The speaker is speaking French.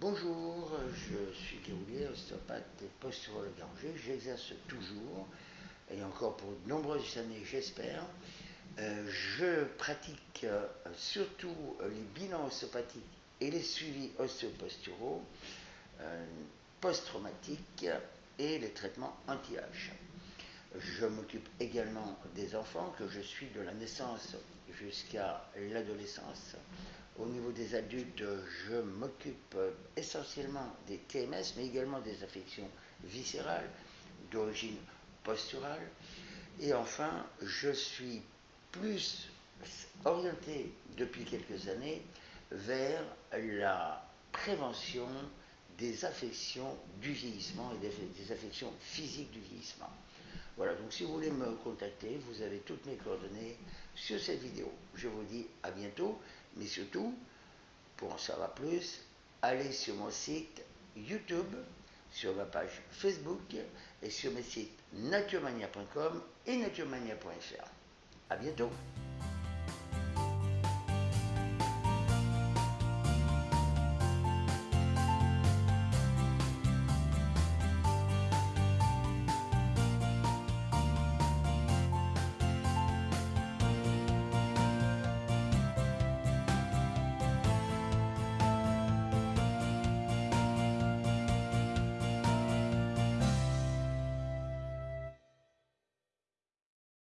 Bonjour, je suis Guéroulier, ostéopathe et posturologue Angers. J'exerce toujours, et encore pour de nombreuses années, j'espère. Euh, je pratique euh, surtout les bilans ostéopathiques et les suivis ostéoposturaux, euh, post-traumatiques et les traitements anti-âge. Je m'occupe également des enfants que je suis de la naissance jusqu'à l'adolescence. Au niveau des adultes, je m'occupe essentiellement des TMS, mais également des affections viscérales d'origine posturale. Et enfin, je suis plus orienté depuis quelques années vers la prévention des affections du vieillissement et des affections physiques du vieillissement. Voilà, donc si vous voulez me contacter, vous avez toutes mes coordonnées sur cette vidéo. Je vous dis à bientôt, mais surtout, pour en savoir plus, allez sur mon site YouTube, sur ma page Facebook et sur mes sites naturemania.com et naturemania.fr. À bientôt